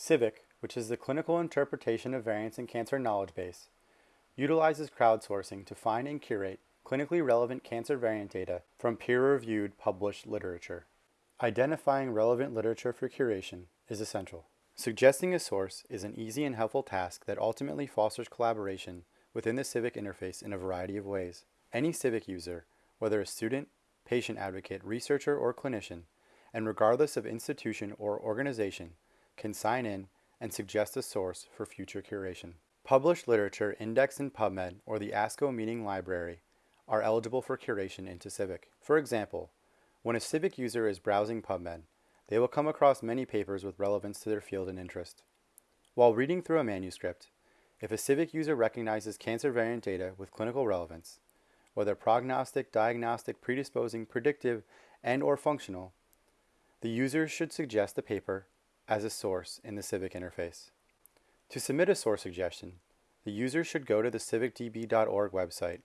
CIVIC, which is the Clinical Interpretation of Variants in Cancer Knowledge Base, utilizes crowdsourcing to find and curate clinically relevant cancer variant data from peer-reviewed published literature. Identifying relevant literature for curation is essential. Suggesting a source is an easy and helpful task that ultimately fosters collaboration within the CIVIC interface in a variety of ways. Any CIVIC user, whether a student, patient advocate, researcher, or clinician, and regardless of institution or organization, can sign in and suggest a source for future curation. Published literature indexed in PubMed or the ASCO Meeting Library are eligible for curation into CIVIC. For example, when a CIVIC user is browsing PubMed, they will come across many papers with relevance to their field and interest. While reading through a manuscript, if a CIVIC user recognizes cancer variant data with clinical relevance, whether prognostic, diagnostic, predisposing, predictive, and or functional, the user should suggest the paper as a source in the CIVIC interface. To submit a source suggestion, the user should go to the civicdb.org website,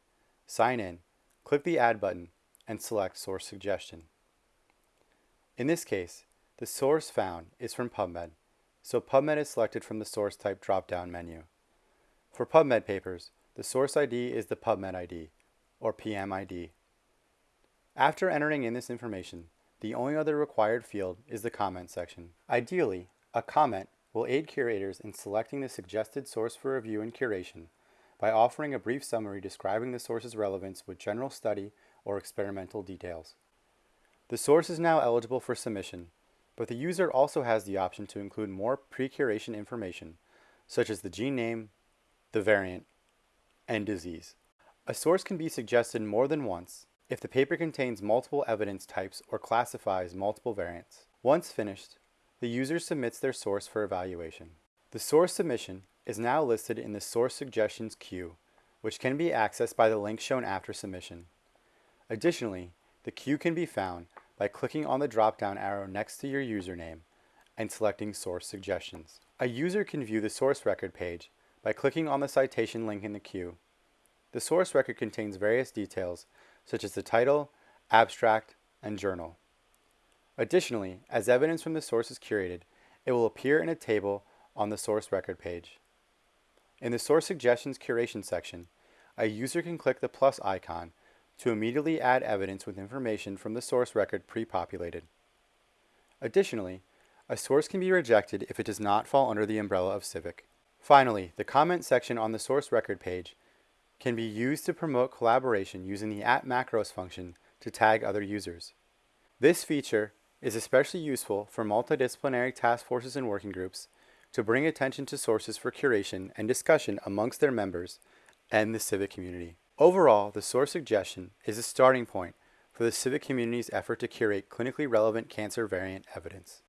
sign in, click the Add button, and select Source Suggestion. In this case, the source found is from PubMed, so PubMed is selected from the source type drop-down menu. For PubMed papers, the source ID is the PubMed ID, or PMID. After entering in this information, the only other required field is the comment section. Ideally, a comment will aid curators in selecting the suggested source for review and curation by offering a brief summary describing the source's relevance with general study or experimental details. The source is now eligible for submission, but the user also has the option to include more pre-curation information, such as the gene name, the variant, and disease. A source can be suggested more than once, if the paper contains multiple evidence types or classifies multiple variants. Once finished, the user submits their source for evaluation. The source submission is now listed in the Source Suggestions queue, which can be accessed by the link shown after submission. Additionally, the queue can be found by clicking on the drop-down arrow next to your username and selecting Source Suggestions. A user can view the source record page by clicking on the citation link in the queue. The source record contains various details such as the title, abstract, and journal. Additionally, as evidence from the source is curated, it will appear in a table on the source record page. In the Source Suggestions Curation section, a user can click the plus icon to immediately add evidence with information from the source record pre-populated. Additionally, a source can be rejected if it does not fall under the umbrella of CIVIC. Finally, the comment section on the source record page can be used to promote collaboration using the at macros function to tag other users. This feature is especially useful for multidisciplinary task forces and working groups to bring attention to sources for curation and discussion amongst their members and the CIVIC community. Overall, the source suggestion is a starting point for the CIVIC community's effort to curate clinically relevant cancer variant evidence.